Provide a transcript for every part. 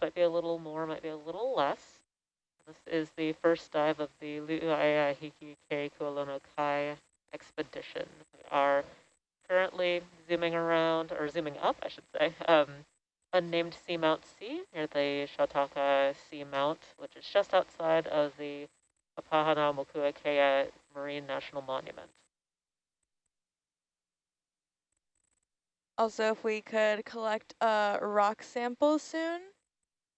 might be a little more, might be a little less. This is the first dive of the Lu'uaea Hiki Kualono Kai expedition. We are currently zooming around, or zooming up, I should say, um, unnamed Seamount C near the Shautaka Seamount, which is just outside of the Papahānaumokuākea Marine National Monument. Also, if we could collect a rock sample soon,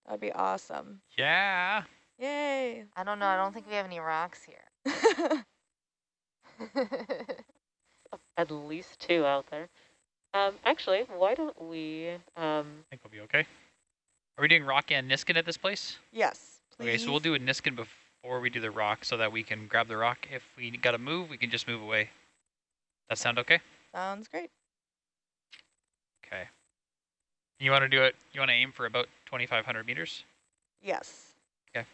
that'd be awesome. Yeah. Yay. I don't know. I don't think we have any rocks here. At least two out there. Um, actually, why don't we... Um, I think we'll be okay. Are we doing rock and Niskin at this place? Yes, please. Okay, so we'll do a Niskin before we do the rock so that we can grab the rock. If we got to move, we can just move away. That sound okay? Sounds great. Okay. You want to do it, you want to aim for about 2,500 meters? Yes. Okay.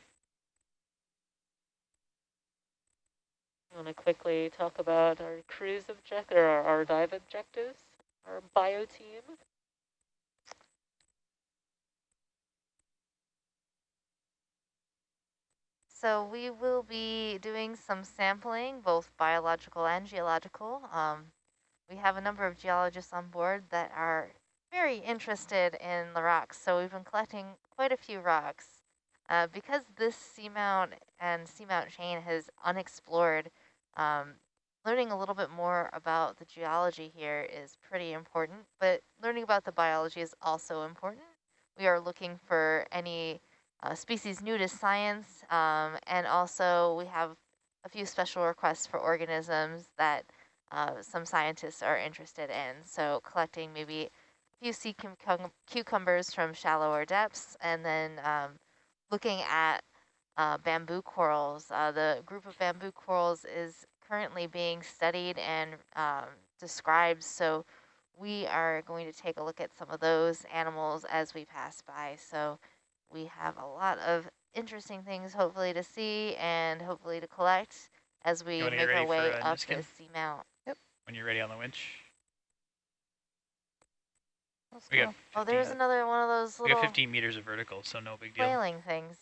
I want to quickly talk about our cruise object or our, our dive objectives, our bio team. So we will be doing some sampling, both biological and geological. Um, we have a number of geologists on board that are very interested in the rocks. So we've been collecting quite a few rocks. Uh, because this seamount and seamount chain is unexplored, um, learning a little bit more about the geology here is pretty important, but learning about the biology is also important. We are looking for any uh, species new to science, um, and also we have a few special requests for organisms that uh, some scientists are interested in. So collecting maybe few sea cucumbers from shallower depths and then um, looking at uh, bamboo corals. Uh, the group of bamboo corals is currently being studied and um, described. So we are going to take a look at some of those animals as we pass by. So we have a lot of interesting things hopefully to see and hopefully to collect as we make our way up the seamount. Yep. When you're ready on the winch. Let's we go. Oh, there's another one of those little. We got 15 meters of vertical, so no big deal. Whaling things.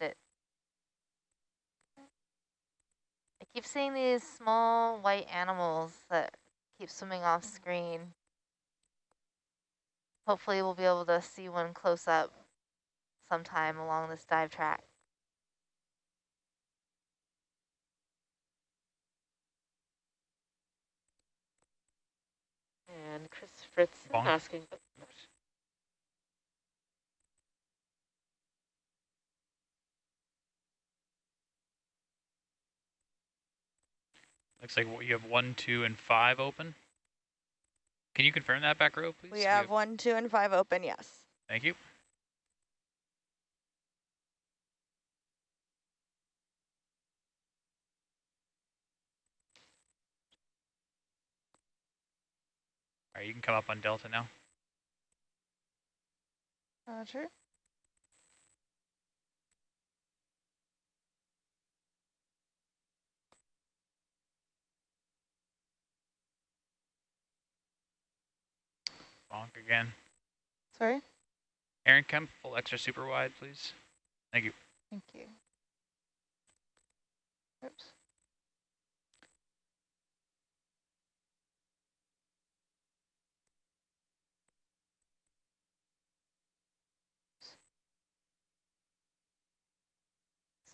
It. I keep seeing these small white animals that keep swimming off screen. Hopefully we'll be able to see one close up sometime along this dive track. And Chris Fritz asking. Looks like you have one, two, and five open. Can you confirm that back row, please? We have, we have one, two, and five open, yes. Thank you. All right, you can come up on Delta now. Uh, Roger. Bonk again. Sorry? Aaron, come full extra super wide, please. Thank you. Thank you. Oops.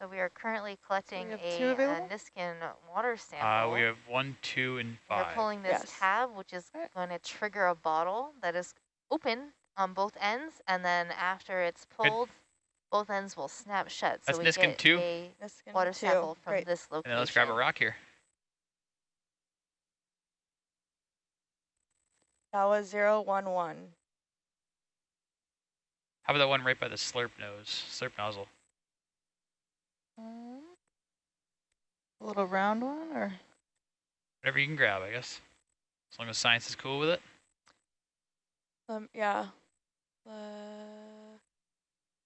So we are currently collecting a, a, Niskin water sample. Uh, we have one, two, and five. We're pulling this yes. tab, which is right. going to trigger a bottle that is open on both ends, and then after it's pulled, Good. both ends will snap shut. That's so we Niskin get two. a Niskin water two. sample from Great. this location. And then let's grab a rock here. That was zero one one. How about that one right by the slurp nose, slurp nozzle? A little round one, or? Whatever you can grab, I guess. As long as science is cool with it. Um, yeah. Uh,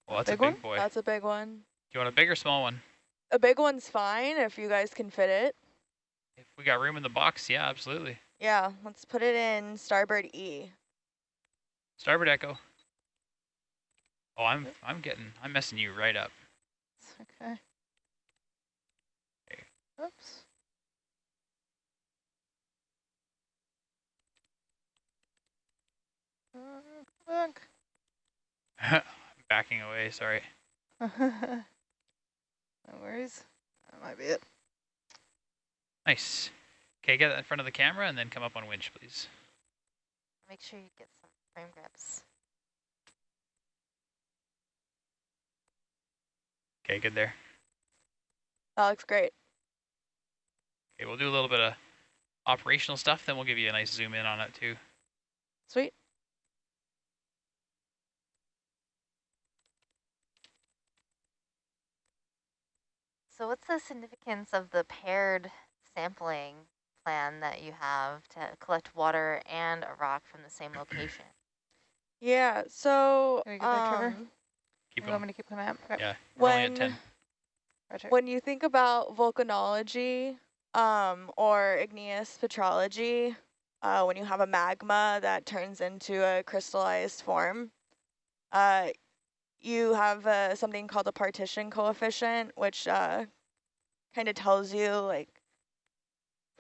well, that's big a big one? boy. That's a big one. Do you want a big or small one? A big one's fine if you guys can fit it. If we got room in the box, yeah, absolutely. Yeah, let's put it in starboard E. Starboard echo. Oh, I'm I'm getting I'm messing you right up. Okay. Okay. Oops. Uh, Look. I'm backing away. Sorry. no worries. That might be it. Nice. Okay, get in front of the camera and then come up on winch, please. Make sure you get some frame grabs. Okay, good there. That looks great. Okay, we'll do a little bit of operational stuff, then we'll give you a nice zoom in on it too. Sweet. So what's the significance of the paired sampling plan that you have to collect water and a rock from the same location? Yeah, so Can we get that, Trevor? um, Keep you want going. to keep coming up? Okay. Yeah, we're only at when 10. Roger. when you think about volcanology um, or igneous petrology, uh, when you have a magma that turns into a crystallized form, uh, you have uh, something called a partition coefficient, which uh, kind of tells you like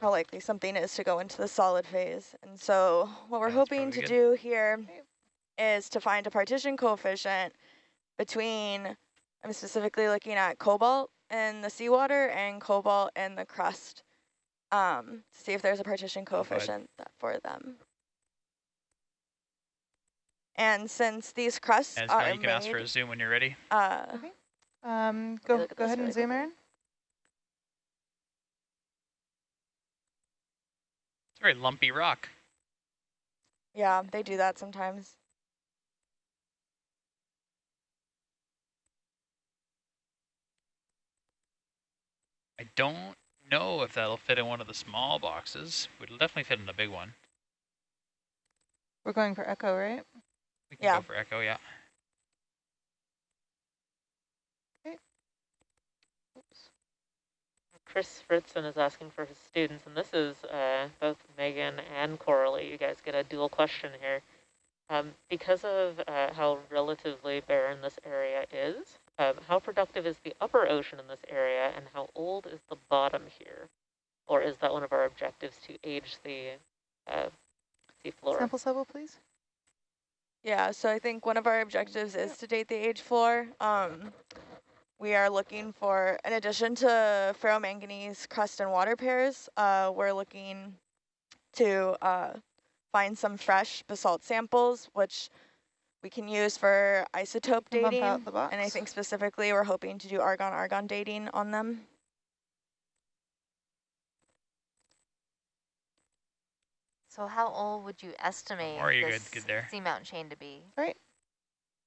how likely something is to go into the solid phase. And so what we're That's hoping to good. do here is to find a partition coefficient between, I'm specifically looking at cobalt in the seawater and cobalt in the crust um, to see if there's a partition Oh, coefficient that for them. And since these crusts And are now you can ask for a zoom when you're ready. uh, Okay. Um, go go this ahead and zoom quickly. in. It's a very lumpy rock. yeah, they do that sometimes. I don't know if that'll fit in one of the small boxes. It'll definitely fit in a big one. We're going for echo, right? We can Yeah. go for echo, yeah. Okay. Oops. Chris Fritzen is asking for his students, and this is uh, both Megan and Coralie. You guys get a dual question here. Um, because of uh, how relatively barren this area is, um, how productive is the upper ocean in this area, and how old is the bottom here? Or is that one of our objectives to age the uh, seafloor? Sample level, please. Yeah, so I think one of our objectives is to date the age floor. Um, we are looking for, in addition to ferromanganese crust and water pairs, uh, we're looking to uh, find some fresh basalt samples, which we can use for isotope dating. out the box. And I think specifically we're hoping to do argon-argon dating on them. So how old would you estimate Or you good- this good there. seamount chain to be? Right.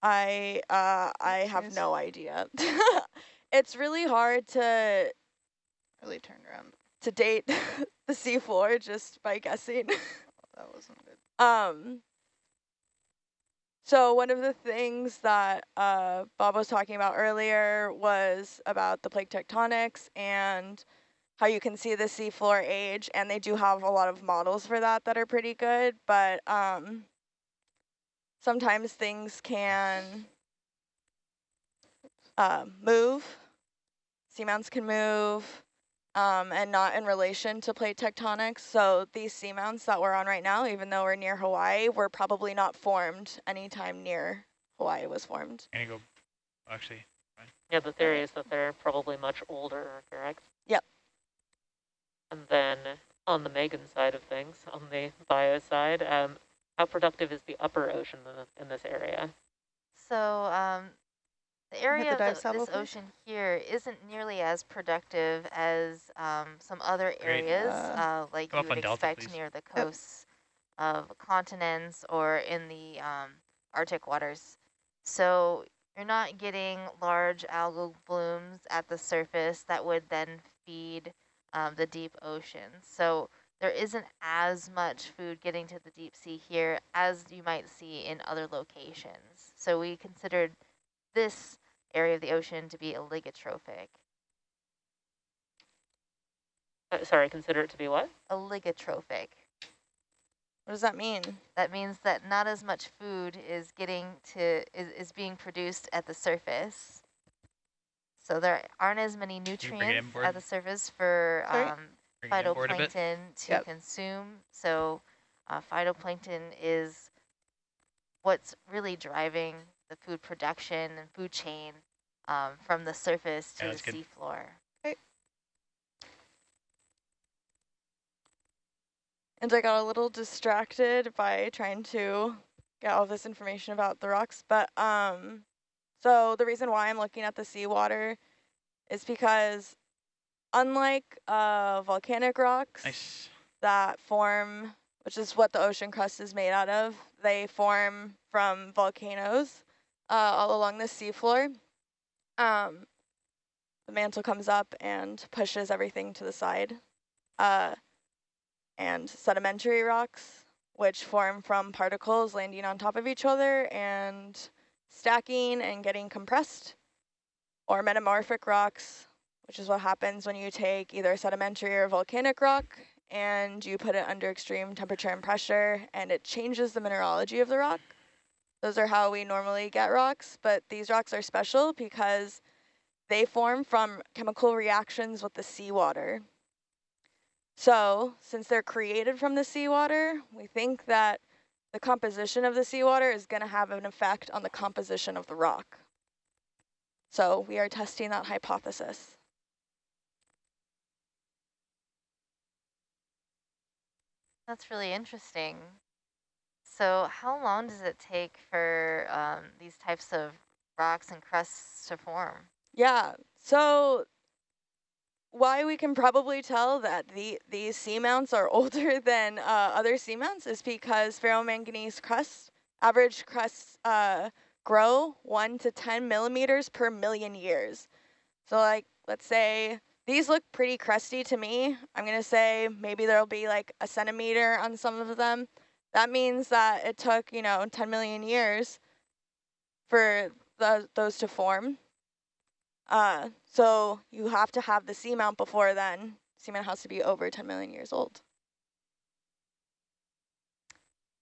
I uh, I have no idea. it's really hard to Really turn around. to date the seafloor just by guessing. That wasn't good. um, so one of the things that uh, Bob was talking about earlier was about the plate tectonics and how you can see the seafloor age, and they do have a lot of models for that that are pretty good, but um, sometimes things can uh, move, seamounts can move, um, and not in relation to plate tectonics. So these seamounts that we're on right now, even though we're near Hawaii, were probably not formed anytime near Hawaii was formed. Gonna go, actually, Yeah, the theory is that they're probably much older, correct? Yep. And then on the Megan side of things, on the bio side, um, how productive is the upper ocean in, in this area? So um, the area the of the, this please? ocean here isn't nearly as productive as um, some other areas, Uh, uh, like you would on Delta, expect near the coasts of continents or in the um, Arctic waters. So you're not getting large algal blooms at the surface that would then feed um, the deep ocean. So there isn't as much food getting to the deep sea here as you might see in other locations. So we considered this area of the ocean to be oligotrophic. Uh, sorry, consider it to be what? Oligotrophic. What does that mean? That means that not as much food is getting to is, is being produced at the surface. So there aren't as many nutrients at the surface for um, Bring it inboard a bit. phytoplankton to Yep. consume. So uh, phytoplankton is what's really driving the food production and food chain um, from the surface to Yeah, the that's good. seafloor. And I got a little distracted by trying to get all this information about the rocks. But um, so the reason why I'm looking at the seawater is because unlike uh, volcanic rocks Nice. that form, which is what the ocean crust is made out of, they form from volcanoes uh, all along the seafloor. Um, the mantle comes up and pushes everything to the side. Uh, and sedimentary rocks, which form from particles landing on top of each other and stacking and getting compressed, or metamorphic rocks, which is what happens when you take either sedimentary or volcanic rock and you put it under extreme temperature and pressure and it changes the mineralogy of the rock. Those are how we normally get rocks, but these rocks are special because they form from chemical reactions with the seawater. So since they're created from the seawater, we think that the composition of the seawater is going to have an effect on the composition of the rock. So we are testing that hypothesis. That's really interesting. So how long does it take for um, these types of rocks and crusts to form? Yeah, so why we can probably tell that the these seamounts are older than uh, other seamounts is because ferromanganese crusts, average crusts uh, grow 1 to 10 millimeters per million years. So like, let's say, these look pretty crusty to me. I'm going to say maybe there'll be like a centimeter on some of them. That means that it took, you know, 10 million years for the, those to form. Uh, so you have to have the seamount before then. Seamount has to be over 10 million years old.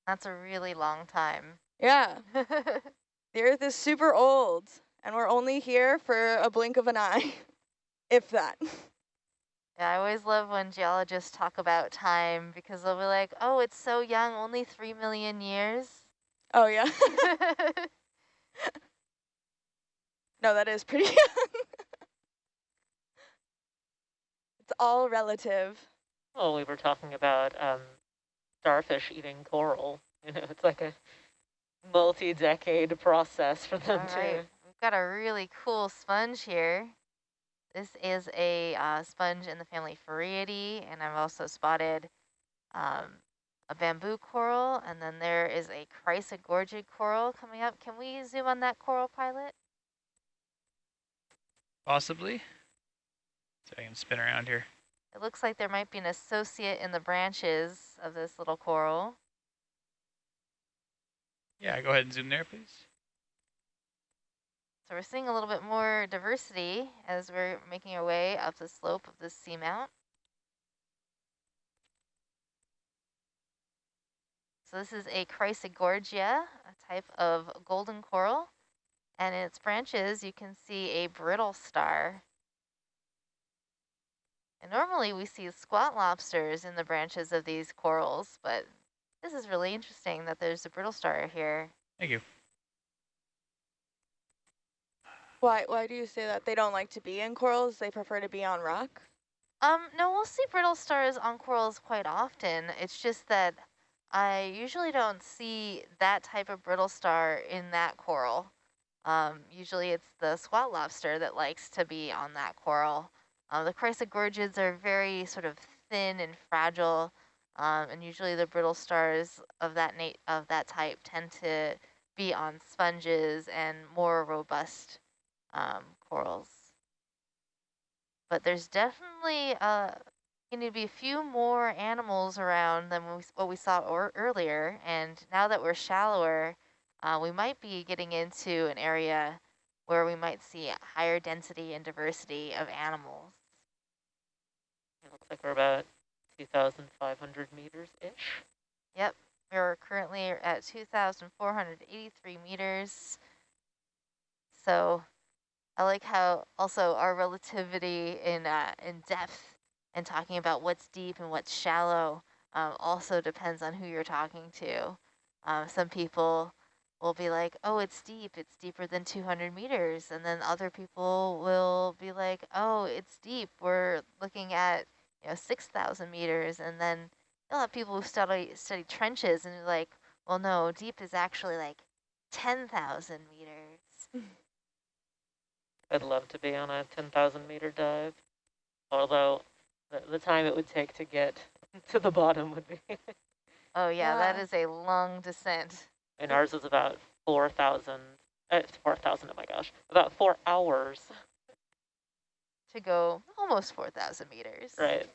That's a really long time. Yeah, the Earth is super old, and we're only here for a blink of an eye, if that. Yeah, I always love when geologists talk about time because they'll be like, oh, it's so young, only 3 million years. Oh, yeah. no, that is pretty young. it's all relative. Well, we were talking about um, starfish eating coral. You know, it's like a multi-decade process for All them right, to. we've got a really cool sponge here. This is a uh, sponge in the family Farreidae, and I've also spotted um, a bamboo coral, and then there is a chrysogorgid coral coming up. Can we zoom on that coral pilot? Possibly. So I can spin around here. It looks like there might be an associate in the branches of this little coral. Yeah, go ahead and zoom there, please. So we're seeing a little bit more diversity as we're making our way up the slope of this seamount. So this is a Chrysogorgia, a type of golden coral. And in its branches, you can see a brittle star. And normally we see squat lobsters in the branches of these corals, but this is really interesting that there's a brittle star here. Thank you. Why, why do you say that? They don't like to be in corals, they prefer to be on rock? Um, no, we'll see brittle stars on corals quite often. It's just that I usually don't see that type of brittle star in that coral. Um, usually it's the squat lobster that likes to be on that coral. Uh, the chrysogorgids are very sort of thin and fragile, um, and usually the brittle stars of that of that type tend to be on sponges and more robust um, corals. But there's definitely uh, going to be a few more animals around than we, what we saw or earlier. And now that we're shallower, uh, we might be getting into an area where we might see higher density and diversity of animals. It looks like we're about 2,500 meters-ish. Yep, we're currently at 2,483 meters. So I like how also our relativity in uh, in depth and talking about what's deep and what's shallow um, also depends on who you're talking to. Um, some people will be like, oh, it's deep. It's deeper than 200 meters. And then other people will be like, oh, it's deep. We're looking at you know 6,000 meters. And then you'll have people who study, study trenches and like, well, no, deep is actually like 10,000 meters. I'd love to be on a 10,000 meter dive, although the, the time it would take to get to the bottom would be. oh yeah, yeah, that is a long descent. And ours is about 4,000, uh, 4,000, oh my gosh, about four hours. To go almost 4,000 meters. Right.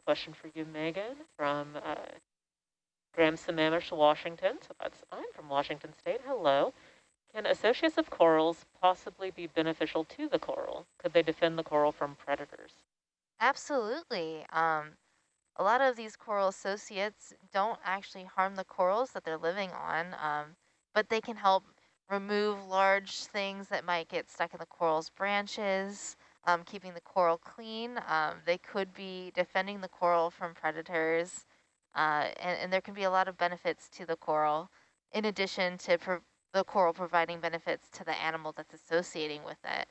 a question for you, Megan, from uh, Graham Sammamish, Washington. So that's, I'm from Washington State. Hello. Can associates of corals possibly be beneficial to the coral? Could they defend the coral from predators? Absolutely. Um, a lot of these coral associates don't actually harm the corals that they're living on, um, but they can help remove large things that might get stuck in the coral's branches, um, keeping the coral clean. Um, they could be defending the coral from predators, uh, and, and there can be a lot of benefits to the coral, in addition to the coral providing benefits to the animal that's associating with it.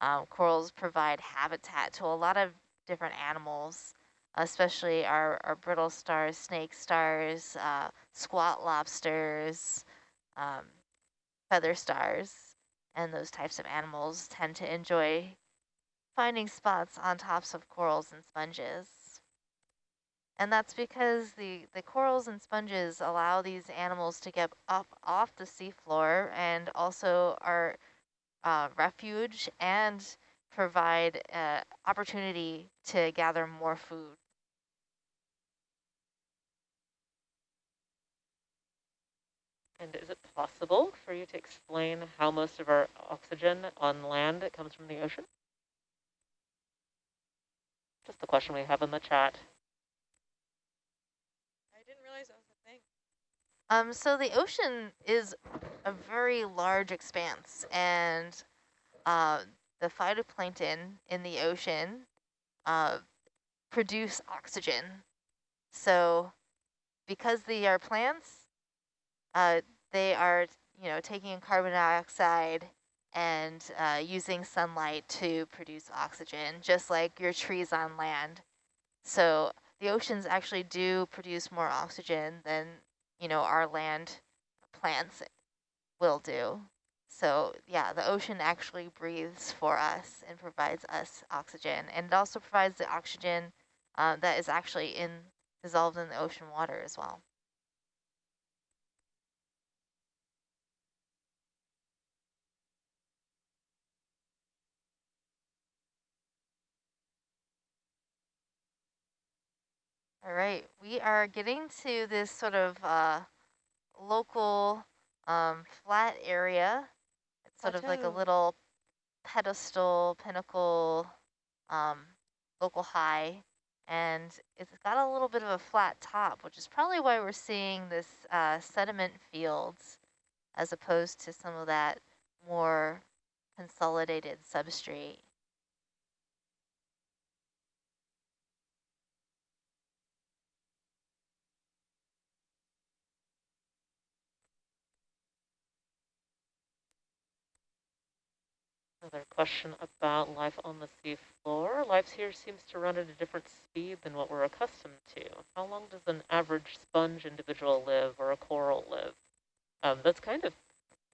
Um, corals provide habitat to a lot of different animals, especially our, our brittle stars, snake stars, uh, squat lobsters, um, feather stars, and those types of animals tend to enjoy finding spots on tops of corals and sponges. And that's because the, the corals and sponges allow these animals to get up off the seafloor and also are uh, refuge and provide uh, opportunity to gather more food. And is it possible for you to explain how most of our oxygen on land comes from the ocean? Just the question we have in the chat. Um, so the ocean is a very large expanse, and uh, the phytoplankton in the ocean uh, produce oxygen. So because they are plants, uh, they are, you know, taking carbon dioxide and uh, using sunlight to produce oxygen, just like your trees on land. So the oceans actually do produce more oxygen than you know, our land plants will do. So yeah, the ocean actually breathes for us and provides us oxygen. And it also provides the oxygen uh, that is actually in dissolved in the ocean water as well. All right, we are getting to this sort of uh, local um, flat area. It's sort Plateau. of like a little pedestal, pinnacle, um, local high, and it's got a little bit of a flat top, which is probably why we're seeing this uh, sediment fields as opposed to some of that more consolidated substrate. Another question about life on the seafloor. Life here seems to run at a different speed than what we're accustomed to. How long does an average sponge individual live or a coral live? Um, that's kind of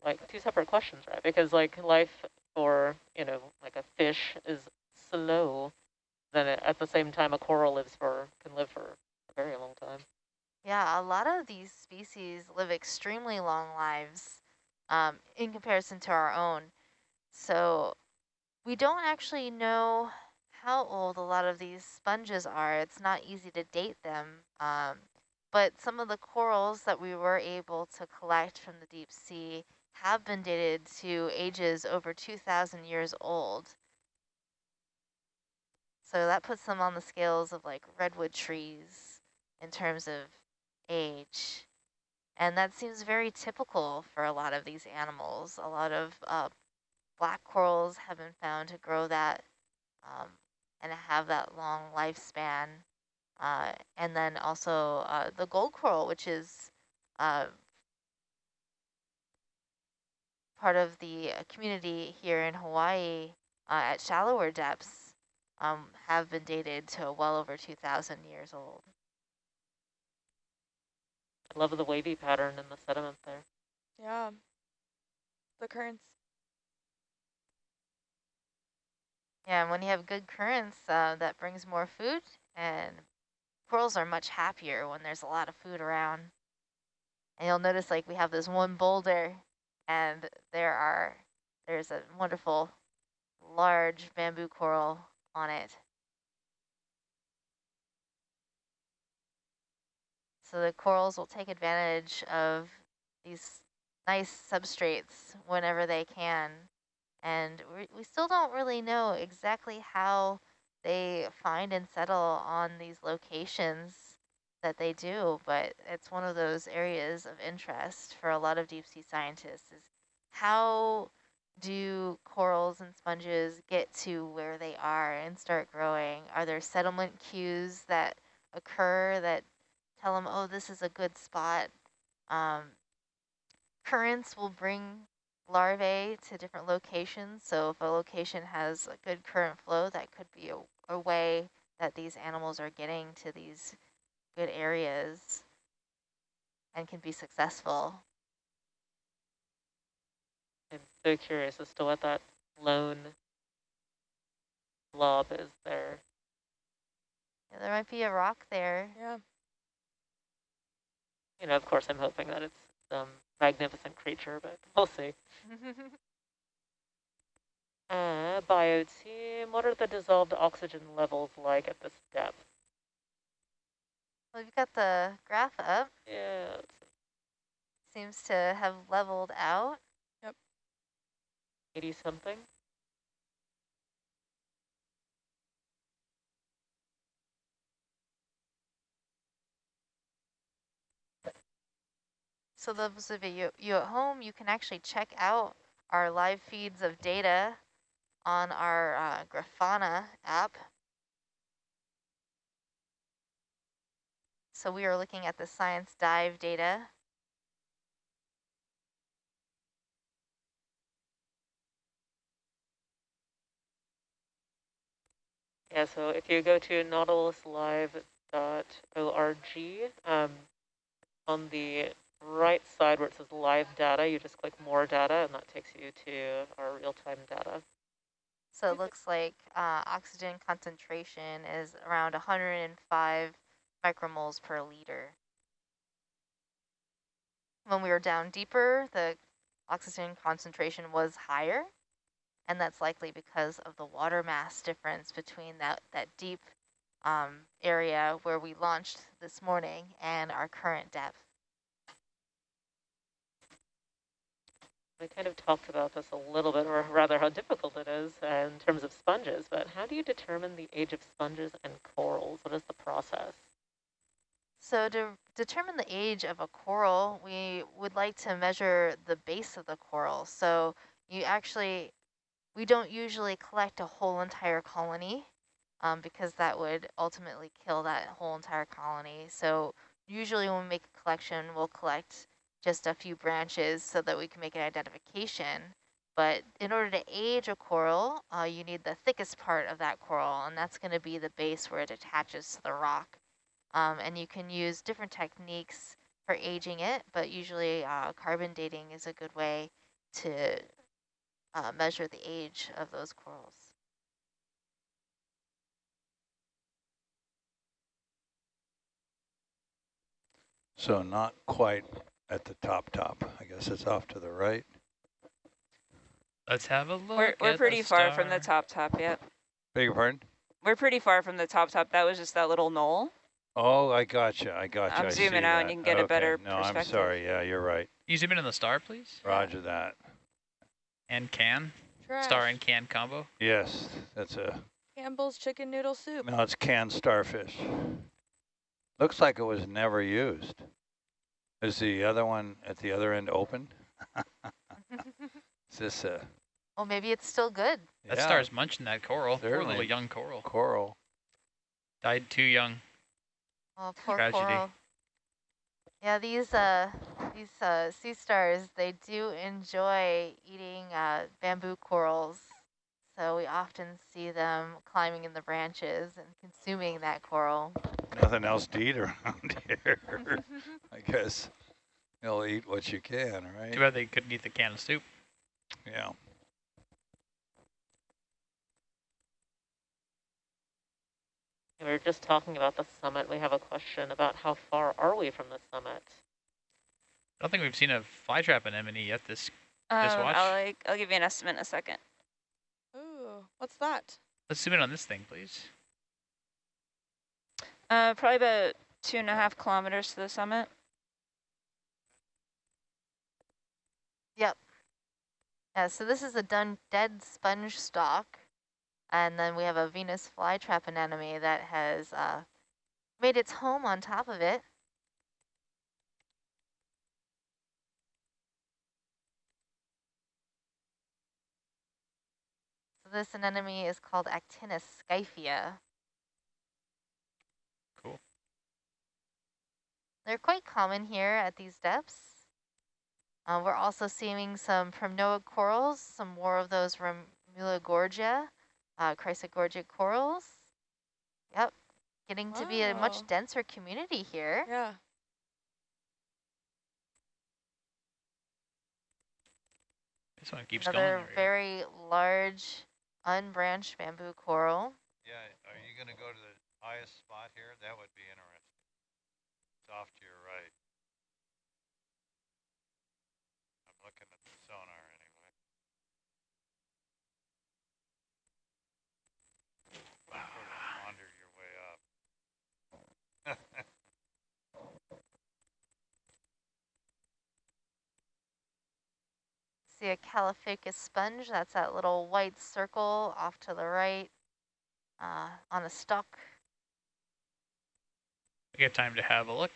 like two separate questions, right? Because like life for, you know, like a fish is slow, then at the same time a coral lives for, can live for a very long time. Yeah, a lot of these species live extremely long lives um, in comparison to our own. So we don't actually know how old a lot of these sponges are. It's not easy to date them. Um, but some of the corals that we were able to collect from the deep sea have been dated to ages over 2,000 years old. So that puts them on the scales of like redwood trees in terms of age. And that seems very typical for a lot of these animals. A lot of uh, black corals have been found to grow that um, and have that long lifespan. Uh, and then also uh, the gold coral, which is uh, part of the uh, community here in Hawaii uh, at shallower depths, um, have been dated to well over 2,000 years old. I love the wavy pattern in the sediment there. Yeah. The currents. Yeah, and when you have good currents, uh, that brings more food, and corals are much happier when there's a lot of food around. And you'll notice like we have this one boulder, and there are there's a wonderful large bamboo coral on it. So the corals will take advantage of these nice substrates whenever they can. And we, we still don't really know exactly how they find and settle on these locations that they do, but it's one of those areas of interest for a lot of deep sea scientists is how do corals and sponges get to where they are and start growing? Are there settlement cues that occur that tell them, oh, this is a good spot? Um, currents will bring larvae to different locations. So if a location has a good current flow, that could be a, a way that these animals are getting to these good areas and can be successful. I'm so curious as to what that lone blob is there. Yeah, there might be a rock there. Yeah. You know, of course, I'm hoping that it's some magnificent creature, but we'll see. Uh, bio team, what are the dissolved oxygen levels like at this depth? well, you've got the graph up. Yeah, Seems to have leveled out. Yep. 80 something. So those of you, you at home, you can actually check out our live feeds of data on our uh, Grafana app. So we are looking at the science dive data. Yeah, so if you go to nautiluslive.org, um, on the right side where it says live data, you just click more data and that takes you to our real-time data. So it looks like uh, oxygen concentration is around 105 micromoles per liter. When we were down deeper, the oxygen concentration was higher, and that's likely because of the water mass difference between that, that deep um, area where we launched this morning and our current depth. We kind of talked about this a little bit, or rather how difficult it is in terms of sponges, but how do you determine the age of sponges and corals? What is the process? So to determine the age of a coral, we would like to measure the base of the coral. So you actually, we don't usually collect a whole entire colony um, because that would ultimately kill that whole entire colony. So usually when we make a collection, we'll collect just a few branches so that we can make an identification. But in order to age a coral, uh, you need the thickest part of that coral, and that's going to be the base where it attaches to the rock. Um, and you can use different techniques for aging it, but usually uh, carbon dating is a good way to uh, measure the age of those corals. So not quite at the top top. I guess it's off to the right. Let's have a look. We're, we're at the pretty far from the top top yet. Beg your pardon? We're pretty far from the top top. That was just that little knoll. Oh, I gotcha. I gotcha. I'm I zooming see out and you can get a better No, I'm perspective. sorry. Yeah, you're right. You zoom in on the star, please? Roger that. And can. Trash. Star and can combo. Yes, that's a Campbell's chicken noodle soup. No, it's canned starfish. Looks like it was never used. Is the other one at the other end open? Is this a well, maybe it's still good. That yeah, star's munching that coral. Poor little young coral. coral? Died too young. Oh, poor Tragedy. coral. Yeah, these uh these uh sea stars they do enjoy eating uh bamboo corals. So we often see them climbing in the branches and consuming that coral. Nothing else to eat around here. I guess you'll eat what you can, right? Too bad they couldn't eat the can of soup. Yeah. We were just talking about the summit. We have a question about how far are we from the summit? I don't think we've seen a fly trap anemone yet. This Um, watch? I'll, like, I'll give you an estimate in a second. Ooh, what's that? let's zoom in on this thing, please. Uh, probably about two and a half kilometers to the summit. Yep. Yeah, so this is a done dead sponge stalk. And then we have a Venus flytrap anemone that has uh, made its home on top of it. This anemone is called Actinus scyphia. Cool. They're quite common here at these depths. Uh, we're also seeing some Primnoid corals, some more of those Romulogorgia, uh, Chrysogorgic corals. Yep, getting to be a much denser community here. Yeah. This one keeps Another going. there we very large unbranched bamboo coral. Yeah, are you going to go to the highest spot here? That would be interesting. It's off to your right. I'm looking at the sonar anyway. Sort of wander your way up. See a Caulophacus sponge, that's that little white circle off to the right uh, on a stalk. We get time to have a look.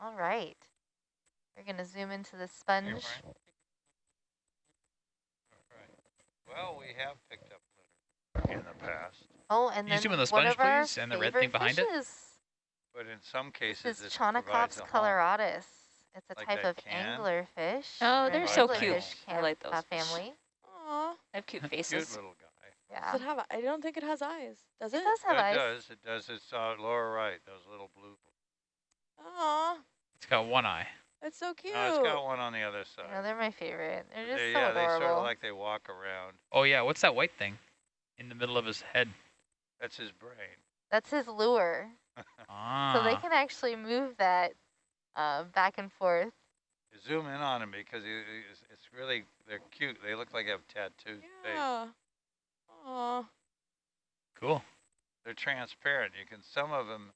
All right. We're going to zoom into the sponge. Brian. Well, we have picked up litter in the past, Oh, and Can you then zoom in the sponge, please, and the red thing behind it? but in some cases This this is provides Chaunacops a coloratus. It's a Like type of can? anglerfish. Oh, or they're so anglerfish cute. I like uh, those fish. family. Aw. They have cute faces. Cute faces. little guy. Yeah. Does it have? I don't think it has eyes. Does it? It does have it eyes. It does. It does. It's uh, lower right. Those little blue. Aw, It's got one eye. it's so cute. No, it's got one on the other side. You know, they're my favorite. They're just They- so yeah, they sort of like they walk around. Oh yeah, what's that white thing in the middle of his head? That's his brain. That's his lure. Ah. So they can actually move that uh, back and forth. Zoom in on him because he, he's- it's really they're cute. They look like they have tattooed face. Yeah. Aw. cool. They're transparent. You can some of them,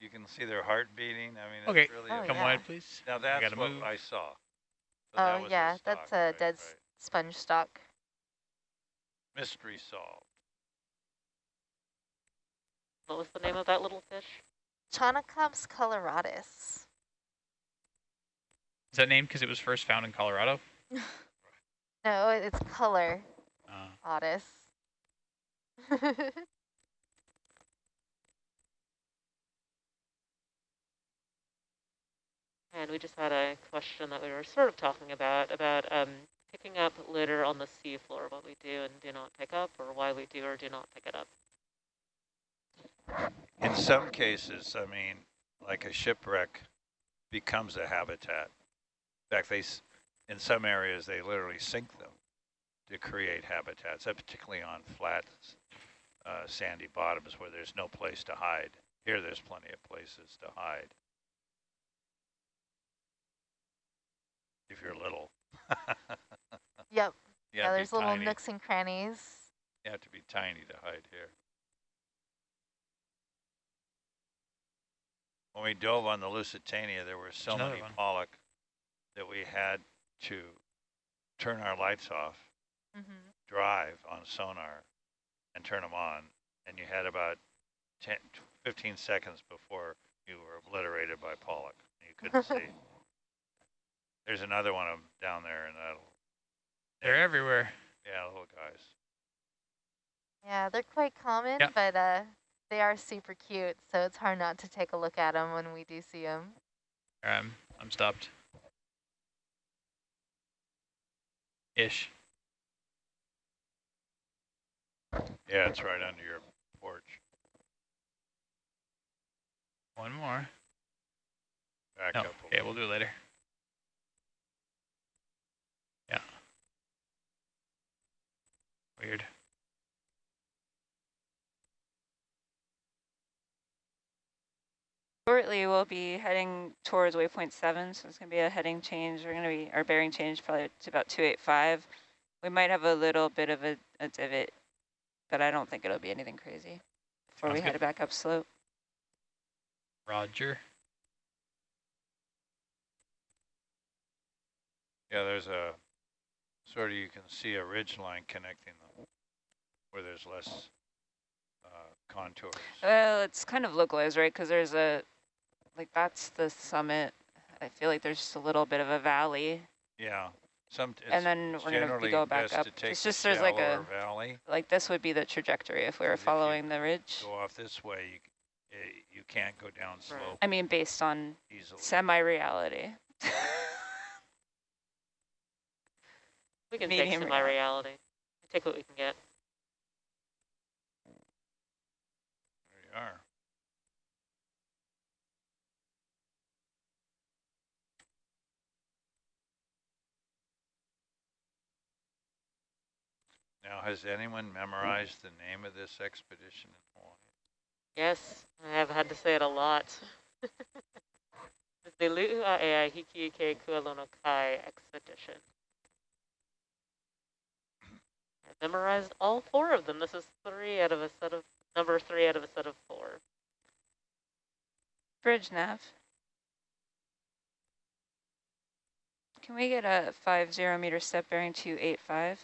you can see their heart beating. I mean, Okay. it's really. Oh, Come yeah. wide, please. Now that's what move. I saw. So Oh, was yeah, a that's a right, dead right. sponge stalk. mystery solved. What was the name of that little fish? Chaunacops coloratus. Is that named because it was first found in Colorado? No, it's color Uh, otis. And we just had a question that we were sort of talking about, about um, picking up litter on the seafloor, what we do and do not pick up, or why we do or do not pick it up. In some cases, I mean, like a shipwreck becomes a habitat. In fact, they, in some areas, they literally sink them to create habitats, uh, particularly on flat, uh, sandy bottoms where there's no place to hide. Here, there's plenty of places to hide. If you're little. yep. You Yeah, have to be there's little tiny. nooks and crannies. You have to be tiny to hide here. When we dove on the Lusitania, there were so another many one. pollock that we had to turn our lights off, hmm drive on sonar, and turn them on, and you had about 10, 15 seconds before you were obliterated by pollock. You couldn't see. There's another one of them down there, and that'll, They're everywhere. yeah, little guys. Yeah, they're quite common, Yep. but uh, they are super cute, so it's hard not to take a look at them when we do see them. Um, I'm stopped. Ish. Yeah, it's right under your porch. One more. Back No, up okay, we'll do it later. Yeah. Weird. Shortly, we'll be heading towards waypoint seven, so it's gonna be a heading change. We're gonna be, our bearing change probably to about two eight five. We might have a little bit of a, a divot, but I don't think it'll be anything crazy before we Sounds head good. back up slope. Roger. Yeah, there's a, sort of you can see a ridge line connecting them where there's less uh, contours. Well, it's kind of localized, right? Because there's a, like that's the summit. I feel like there's just a little bit of a valley, Yeah, some, it's and then we're gonna go back up. to take It's just there's like a valley. like this would be the trajectory if we were Because if you following the ridge. Go off this way, you, c- eh, you can't go down slope I mean, based on easily. semi-reality. We can Medium take some my reality. Take what we can get. There you are. Now, has anyone memorized the name of this expedition in Hawaii? Yes, I have had to say it a lot. the Lu'uaea Hikiike Kualono Kai expedition. I memorized all four of them. This is three out of a set of, number three out of a set of four. Bridge nav. Can we get a 50 meter step bearing 285?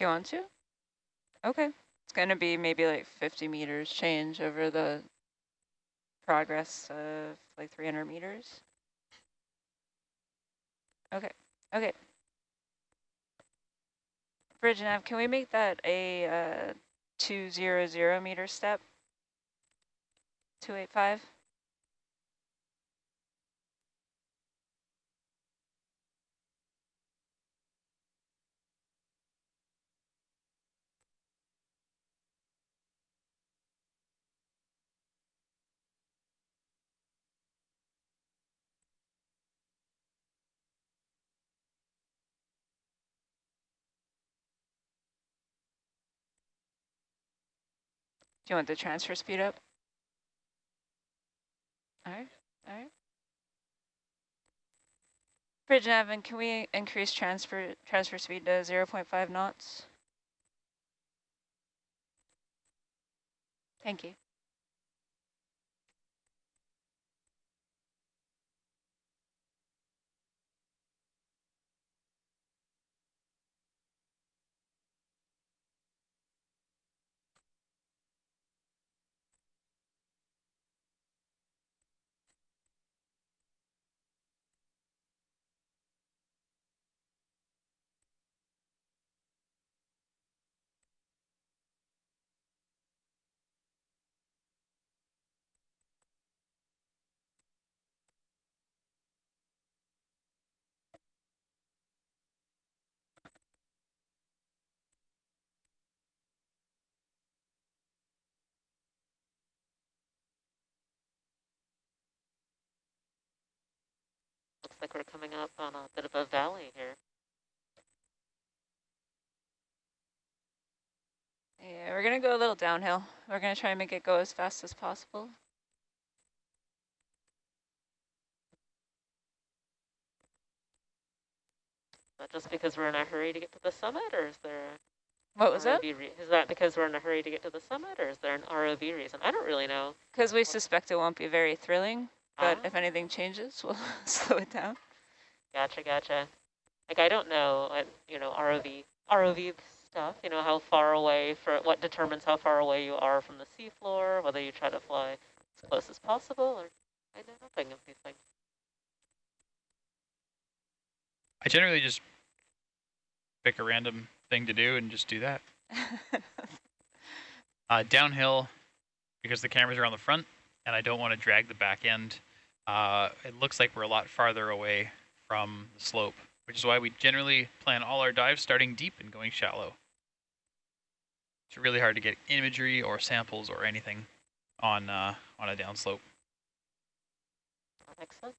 Do you want to? Okay. It's going to be maybe like 50 meters change over the progress of like 300 meters. Okay. Okay. Bridge nav, can we make that a uh, 200 meter step? 285? You want the transfer speed up? All right, all right. Bridge Navin, can we increase transfer transfer speed to 0 0.5 knots? Thank you. Looks like we're coming up on a bit of a valley here. Yeah, we're gonna go a little downhill. We're gonna try and make it go as fast as possible. Is that just because we're in a hurry to get to the summit, or is there a What was that? Re- that because we're in a hurry to get to the summit, or is there an ROV reason? I don't really know. Because we suspect it won't be very thrilling, but Ah. if anything changes, we'll slow it down. Gotcha, gotcha. Like I don't know, you know, ROV, ROV stuff. You know, how far away for what determines how far away you are from the seafloor, whether you try to fly as close as possible, or I know nothing of these things. I generally just pick a random thing to do and just do that. Uh, downhill, because the cameras are on the front, and I don't want to drag the back end. Uh, it looks like we're a lot farther away from the slope, which is why we generally plan all our dives starting deep and going shallow. It's really hard to get imagery or samples or anything on uh, on a downslope. That makes sense.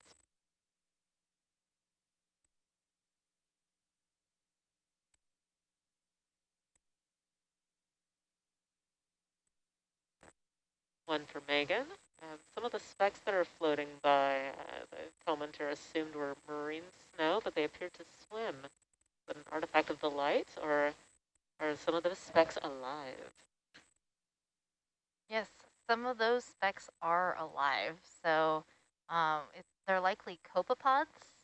One for Megan. Um, some of the specks that are floating by, uh, the commenter assumed were marine snow, but they appear to swim. That an artifact of the light, or are some of the specks alive? Yes, some of those specks are alive. So um, they're likely copepods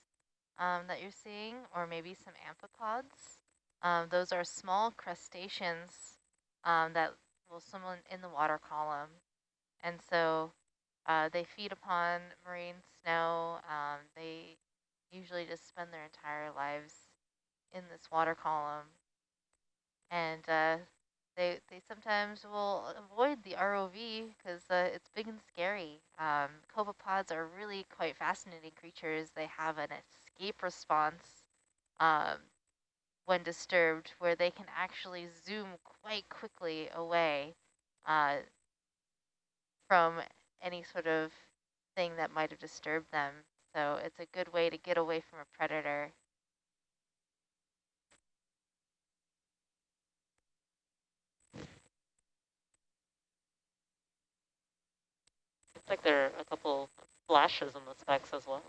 um, that you're seeing, or maybe some amphipods. Um, those are small crustaceans um, that will swim in the water column. And so uh, they feed upon marine snow. Um, they usually just spend their entire lives in this water column. And uh, they they sometimes will avoid the ROV because uh, it's big and scary. Um, copepods are really quite fascinating creatures. They have an escape response um, when disturbed, where they can actually zoom quite quickly away uh, from any sort of thing that might have disturbed them. So it's a good way to get away from a predator. Looks like there are a couple flashes in the specks as well.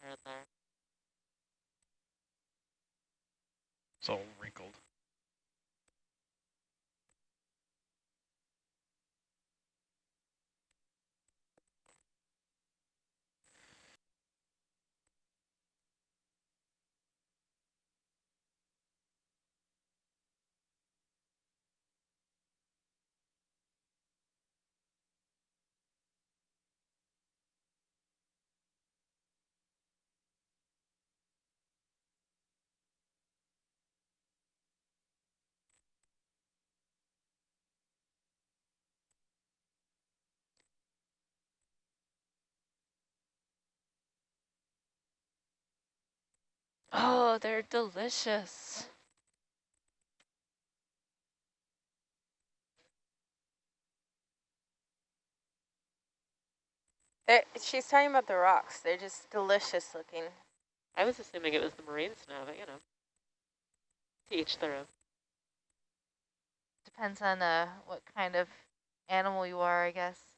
Here and there. It's all wrinkled. Oh, they're delicious. They're, she's talking about the rocks. They're just delicious looking. I was assuming it was the marine snow, but you know, to each their own. Depends on uh, what kind of animal you are, I guess.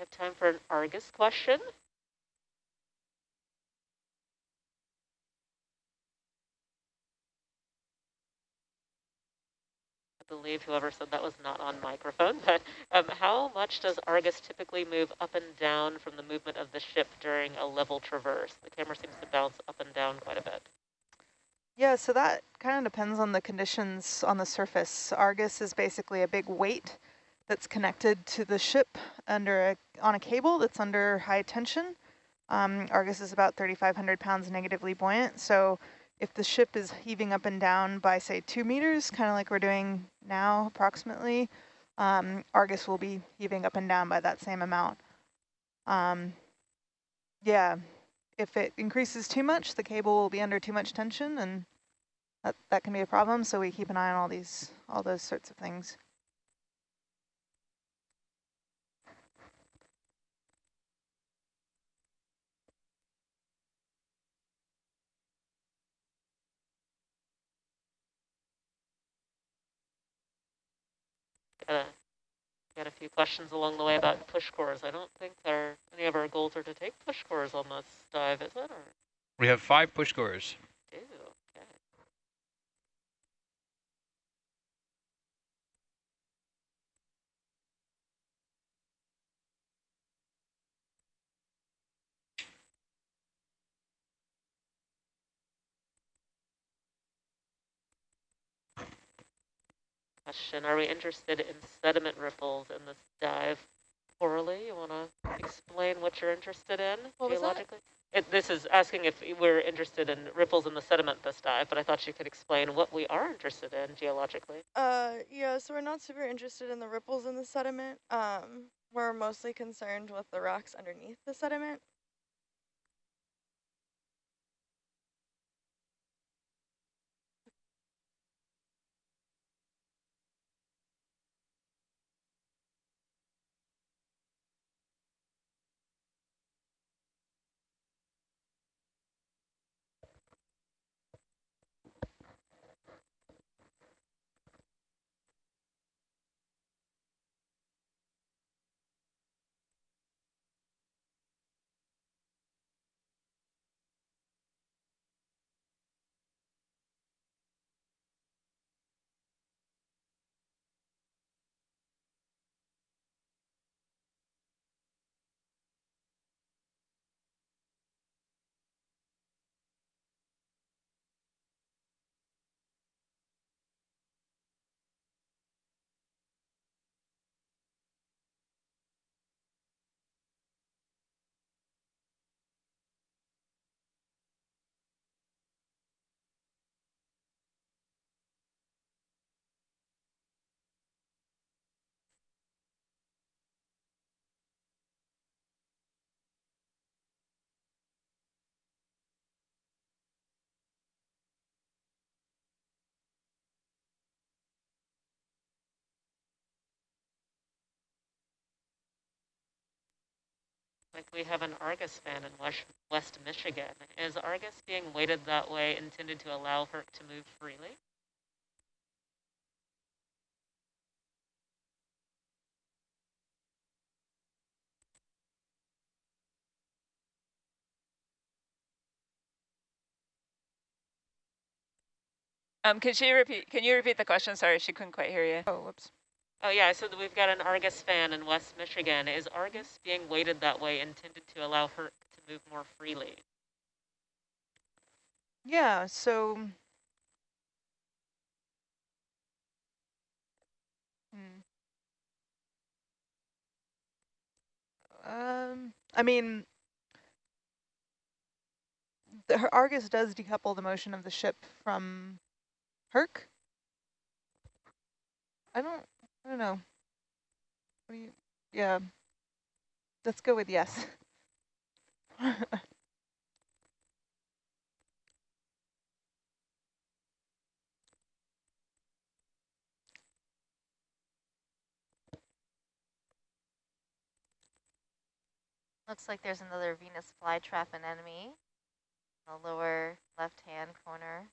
We have time for an Argus question. I believe whoever said that was not on microphone, but um, how much does Argus typically move up and down from the movement of the ship during a level traverse? The camera seems to bounce up and down quite a bit. Yeah, so that kind of depends on the conditions on the surface. Argus is basically a big weight that's connected to the ship under a, on a cable that's under high tension. Um, Argus is about 3,500 pounds negatively buoyant. So if the ship is heaving up and down by, say, two meters, kind of like we're doing now approximately, um, Argus will be heaving up and down by that same amount. Um, yeah, if it increases too much, the cable will be under too much tension and that, that can be a problem. So we keep an eye on all these, all those sorts of things. Uh, got a few questions along the way about push cores. I don't think our, any of our goals are to take push cores on this dive, is it? Or We have five push cores. do? Okay. Question, are we interested in sediment ripples in this dive? Orally, you want to explain what you're interested in What geologically? It, this is asking if we're interested in ripples in the sediment this dive, but I thought you could explain what we are interested in geologically. Uh, yeah, so we're not super interested in the ripples in the sediment. Um, we're mostly concerned with the rocks underneath the sediment. Like we have an Argus fan in West, West Michigan. Is Argus being weighted that way intended to allow her to move freely? Um, can she repeat, can you repeat the question? Sorry, she couldn't quite hear you. Oh, whoops. Oh yeah, so we've got an Argus fan in West Michigan. Is Argus being weighted that way intended to allow her to move more freely? Yeah, so. Hmm. Um, I mean, the Argus does decouple the motion of the ship from Herc. I don't, I don't know. What do you, yeah. Let's go with yes. Looks like there's another Venus flytrap anemone in the lower left-hand corner.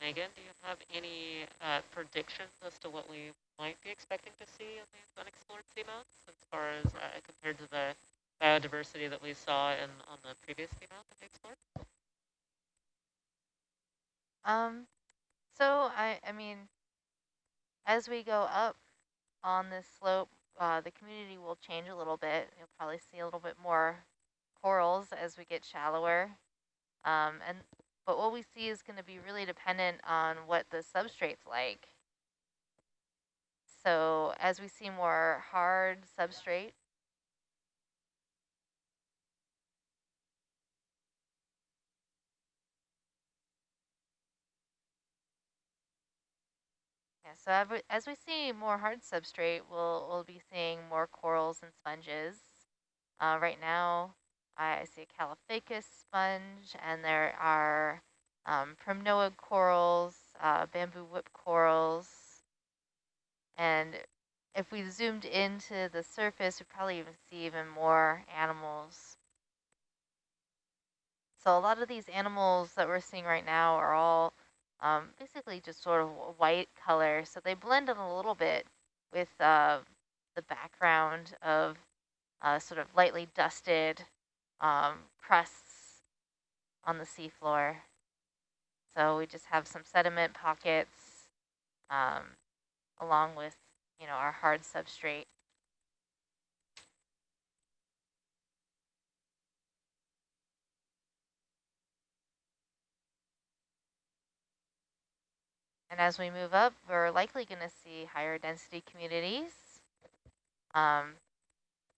Megan, do you have any uh, predictions as to what we might be expecting to see in these unexplored seamounts as far as uh, compared to the biodiversity that we saw in on the previous seamount that we explored? Um, so I, I mean, as we go up on this slope, uh, the community will change a little bit. You'll probably see a little bit more corals as we get shallower. Um, and but what we see is going to be really dependent on what the substrate's like. So as we see more hard substrate, Yeah, so as we, see more hard substrate, we'll, we'll be seeing more corals and sponges. Uh, right now, I see a Caulophacus sponge, and there are um, primnoid corals, uh, bamboo whip corals, and if we zoomed into the surface, we'd probably even see even more animals. So a lot of these animals that we're seeing right now are all um, basically just sort of white color. So they blend in a little bit with uh, the background of uh, sort of lightly dusted um, crusts on the seafloor. So we just have some sediment pockets um, along with, you know, our hard substrate. And as we move up, we're likely going to see higher density communities. Um,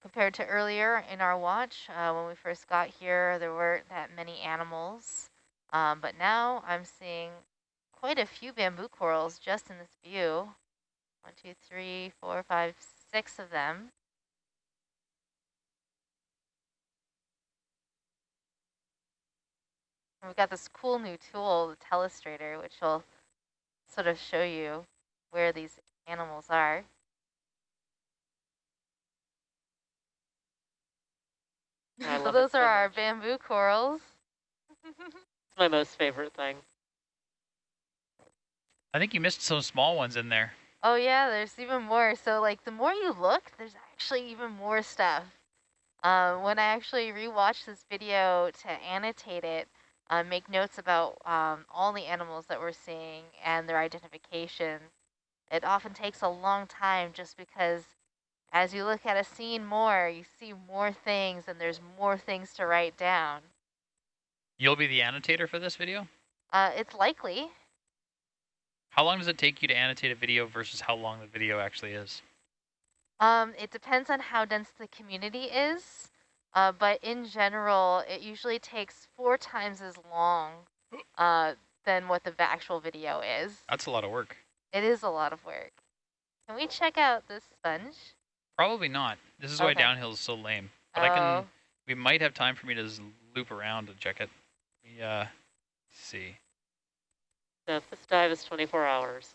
compared to earlier in our watch, uh, when we first got here, there weren't that many animals. Um, but now I'm seeing quite a few bamboo corals just in this view. One, two, three, four, five, six of them. We've got this cool new tool, the telestrator, which will sort of show you where these animals are. So those are so our bamboo corals. it's my most favorite thing. I think you missed some small ones in there. Oh yeah, there's even more. So like the more you look, there's actually even more stuff. Um, when I actually rewatched this video to annotate it, uh, make notes about um, all the animals that we're seeing and their identification. It often takes a long time just because as you look at a scene more, you see more things and there's more things to write down. You'll be the annotator for this video? Uh, it's likely. How long does it take you to annotate a video versus how long the video actually is? Um, it depends on how dense the community is. Uh, but in general, it usually takes four times as long uh, than what the actual video is. That's a lot of work. It is a lot of work. Can we check out this sponge? Probably not. This is okay. why downhill is so lame. But oh. I can. Oh. We might have time for me to loop around and check it. Yeah. Uh, see. So this dive is 24 hours.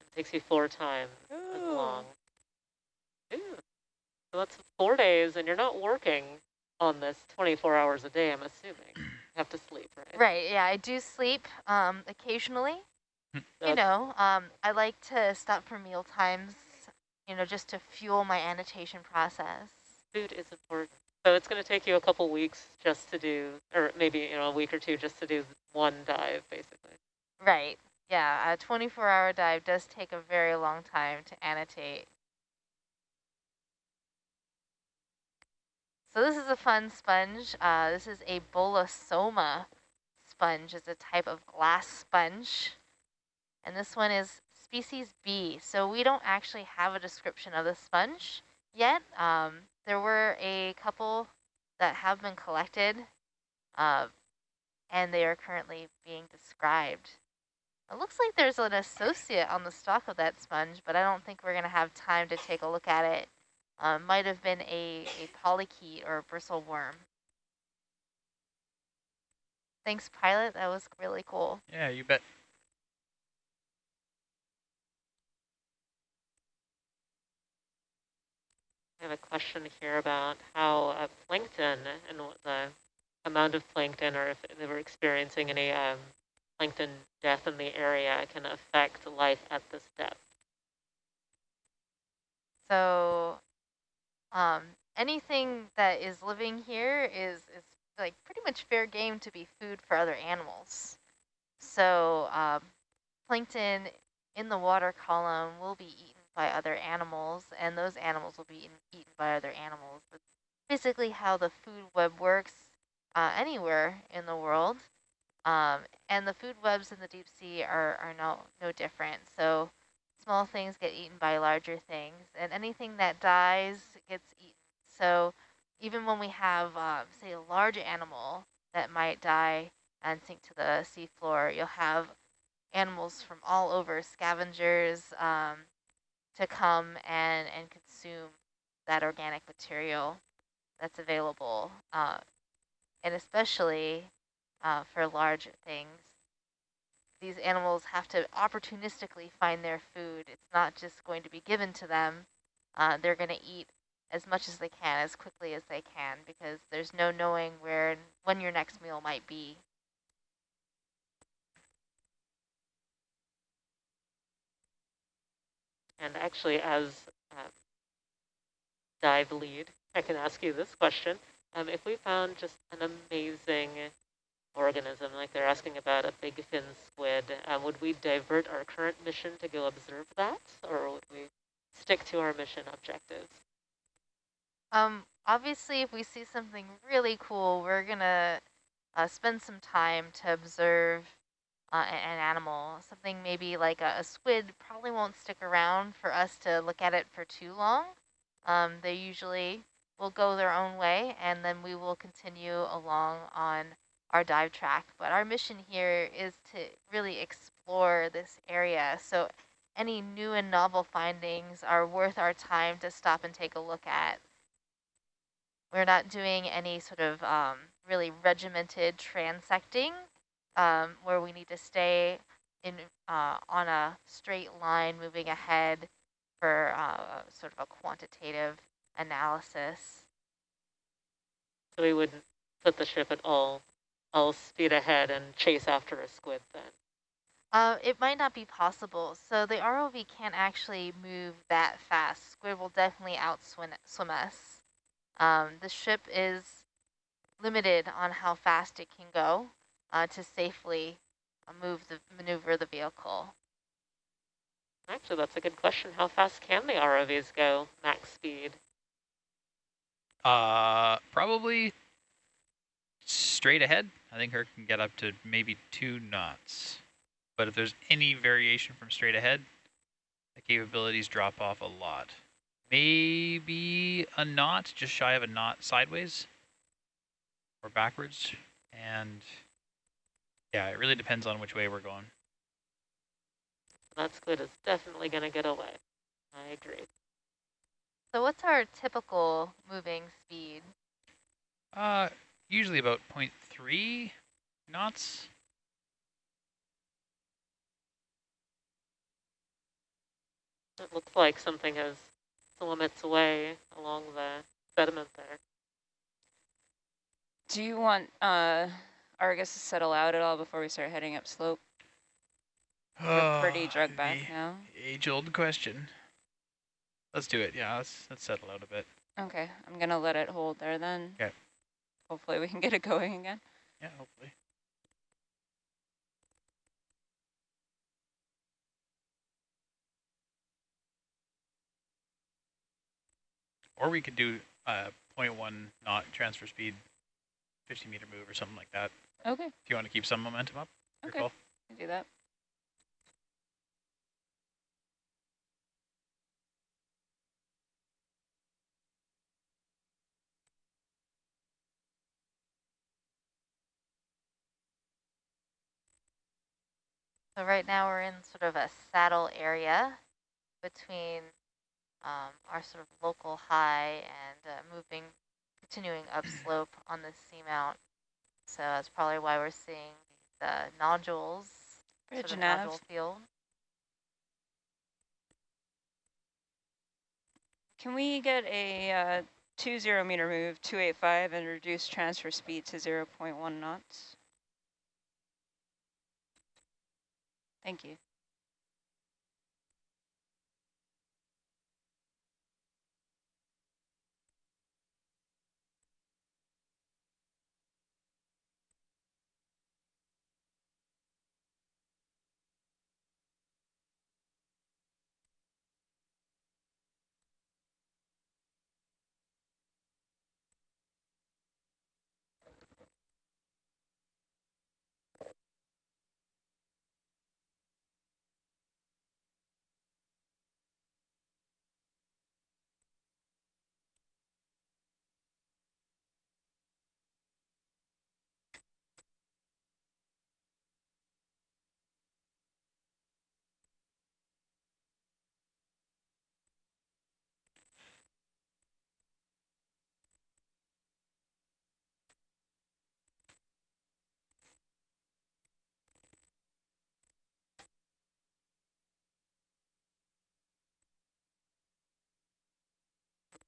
It takes you four times as long. Ooh. So that's four days, and you're not working on this 24 hours a day, I'm assuming. You have to sleep, right? Right, yeah, I do sleep um, occasionally. you know, um, I like to stop for meal times, you know, just to fuel my annotation process. Food is important. So it's going to take you a couple weeks just to do, or maybe, you know, a week or two just to do one dive, basically. Right. Yeah, a 24-hour dive does take a very long time to annotate. So this is a fun sponge. Uh, this is a Bolosoma sponge. It's a type of glass sponge. And this one is species B. So we don't actually have a description of the sponge yet. Um, there were a couple that have been collected, uh, and they are currently being described. It looks like there's an associate on the stalk of that sponge, but I don't think we're going to have time to take a look at it um, might have been a, a polychaete or a bristle worm. Thanks, pilot. That was really cool. Yeah, you bet. I have a question here about how uh, plankton and the amount of plankton or if they were experiencing any um, plankton death in the area can affect life at this depth. So um, anything that is living here is, is like pretty much fair game to be food for other animals. So um, plankton in the water column will be eaten by other animals, and those animals will be eaten, eaten by other animals. That's basically how the food web works uh, anywhere in the world. Um, and the food webs in the deep sea are, are no, no different. So small things get eaten by larger things, and anything that dies gets eaten. So even when we have, uh, say, a large animal that might die and sink to the seafloor, you'll have animals from all over, scavengers, um, to come and, and consume that organic material that's available. Uh, and especially uh, for large things, these animals have to opportunistically find their food. It's not just going to be given to them. Uh, they're going to eat as much as they can, as quickly as they can, because there's no knowing where and when your next meal might be. And actually, as um, dive lead, I can ask you this question. Um, if we found just an amazing organism, like they're asking about a big fin squid, uh, would we divert our current mission to go observe that, or would we stick to our mission objectives? Um, obviously, if we see something really cool, we're going to uh, spend some time to observe uh, an animal. Something maybe like a, a, squid probably won't stick around for us to look at it for too long. Um, they usually will go their own way, and then we will continue along on our dive track. But our mission here is to really explore this area. So any new and novel findings are worth our time to stop and take a look at. We're not doing any sort of um, really regimented transecting um, where we need to stay in uh, on a straight line moving ahead for uh, sort of a quantitative analysis. So we wouldn't put the ship at all, all speed ahead and chase after a squid then? Uh, it might not be possible. So the ROV can't actually move that fast. Squid will definitely outswim swim us. Um, the ship is limited on how fast it can go uh, to safely uh, move the maneuver the vehicle. Actually, that's a good question. How fast can the ROVs go, max speed? Uh, probably straight ahead. I think Herc can get up to maybe two knots. But if there's any variation from straight ahead, the capabilities drop off a lot. Maybe a knot, just shy of a knot sideways or backwards. And yeah, it really depends on which way we're going. That squid is definitely going to get away. I agree. So what's our typical moving speed? Uh, usually about 0.3 knots. It looks like something has swum its way along the sediment there. Do you want uh, Argus to settle out at all before we start heading up slope? We're pretty drug back now. Age-old question. Let's do it. Yeah, let's let's settle out a bit. Okay, I'm gonna let it hold there then. Okay. Hopefully we can get it going again. Yeah, hopefully. Or we could do uh, a 0.1 knot transfer speed, 50 meter move or something like that. Okay. If you want to keep some momentum up. Okay. Call. do that. So right now we're in sort of a saddle area between um, our sort of local high and uh, continuing upslope on the seamount. So that's probably why we're seeing the nodules, Bridge sort of nav. nodule field. Can we get a uh, 20 meter move, 285, and reduce transfer speed to 0 0.1 knots? Thank you.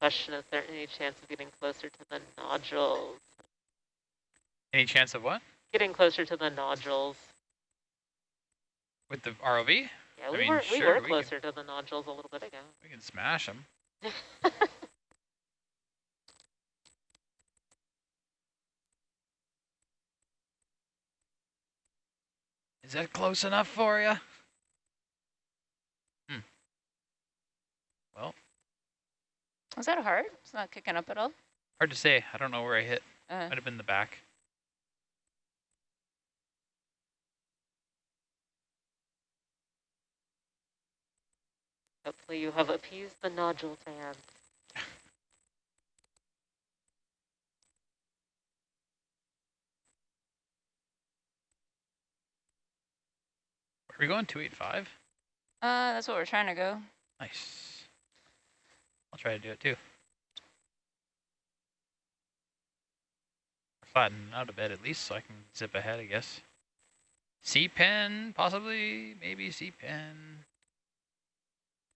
Question, is there any chance of getting closer to the nodules? Any chance of what? Getting closer to the nodules. With the ROV? Yeah, I we mean, were we sure, were we can- closer to the nodules a little bit ago. We can smash them. Is that close enough for you? Hmm. Well, Was that hard? It's not kicking up at all? hard to say. I don't know where I hit. Uh, Might have been the back. Hopefully you have appeased the nodule fan. Are we going 285? uh, that's what we're trying to go. Nice. I'll try to do it too. Flatten out a bit at least so I can zip ahead, I guess. sea pen, possibly, maybe sea pen.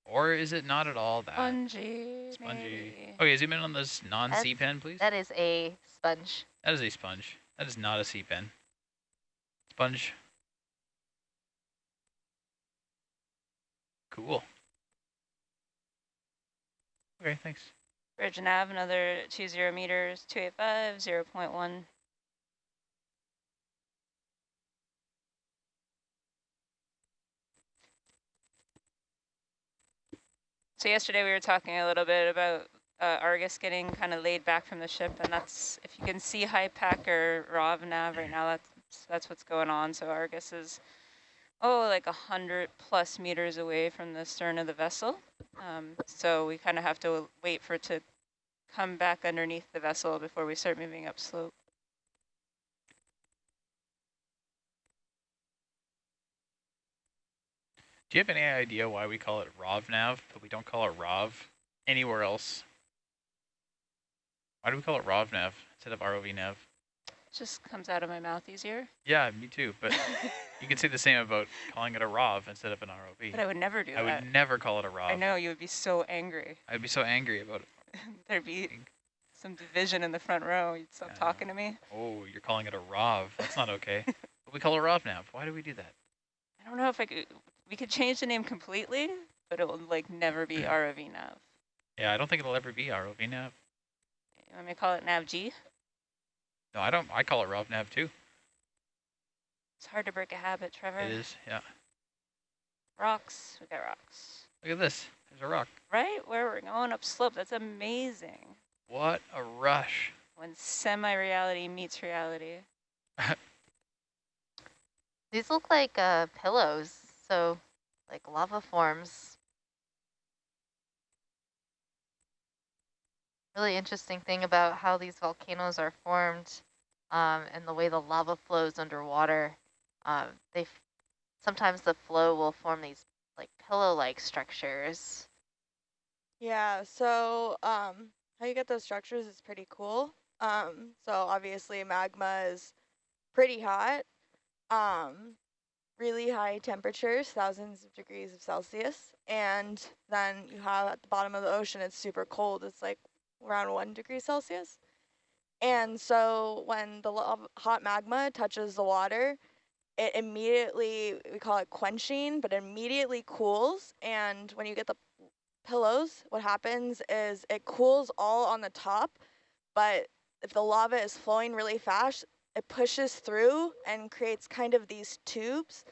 Or is it not at all that? Spongy, Spongy. maybe. Okay, zoom in on this non sea pen, please. That is a sponge. That is a sponge. That is not a sea pen. Sponge. Cool. Okay, thanks. Bridge nav, another two zero meters, 285, 0 0.1. So yesterday we were talking a little bit about uh, Argus getting kind of laid back from the ship, and that's, if you can see HiPAP or ROV nav right now, that's, that's what's going on. So Argus is, oh, like a 100 plus meters away from the stern of the vessel. Um, so we kind of have to wait for it to come back underneath the vessel before we start moving up slope. Do you have any idea why we call it ROVNAV, but we don't call it ROV anywhere else? Why do we call it ROVNAV instead of ROVNAV? Just comes out of my mouth easier. Yeah, me too, but you can say the same about calling it a ROV instead of an ROV. But I would never do I that. I would never call it a ROV. I know, you would be so angry. I'd be so angry about it. There'd be some division in the front row. You'd stop talking to me. Oh, you're calling it a ROV. That's not okay. but we call it ROV ROVNAV. Why do we do that? I don't know if I could, we could change the name completely, but it will like never be ROV nav. Yeah, I don't think it'll ever be ROVNAV. You want me to call it nav G? No, I don't. I call it ROVNAV too. It's hard to break a habit, Trevor. It is, yeah. Rocks, we got rocks. Look at this. There's a rock. Right where we're going up slope, that's amazing. What a rush. When semi-reality meets reality. These look like uh, pillows, so like lava forms. Really interesting thing about how these volcanoes are formed um, and the way the lava flows underwater. Um, they sometimes the flow will form these like pillow-like structures. Yeah, so um, how you get those structures is pretty cool. Um, so obviously magma is pretty hot, um, really high temperatures, thousands of degrees of Celsius, and then you have at the bottom of the ocean, it's super cold. It's like around one degree Celsius. And so when the hot magma touches the water, it immediately, we call it quenching, but immediately cools. And when you get the pillows, what happens is it cools all on the top, but if the lava is flowing really fast, it pushes through and creates kind of these tubes.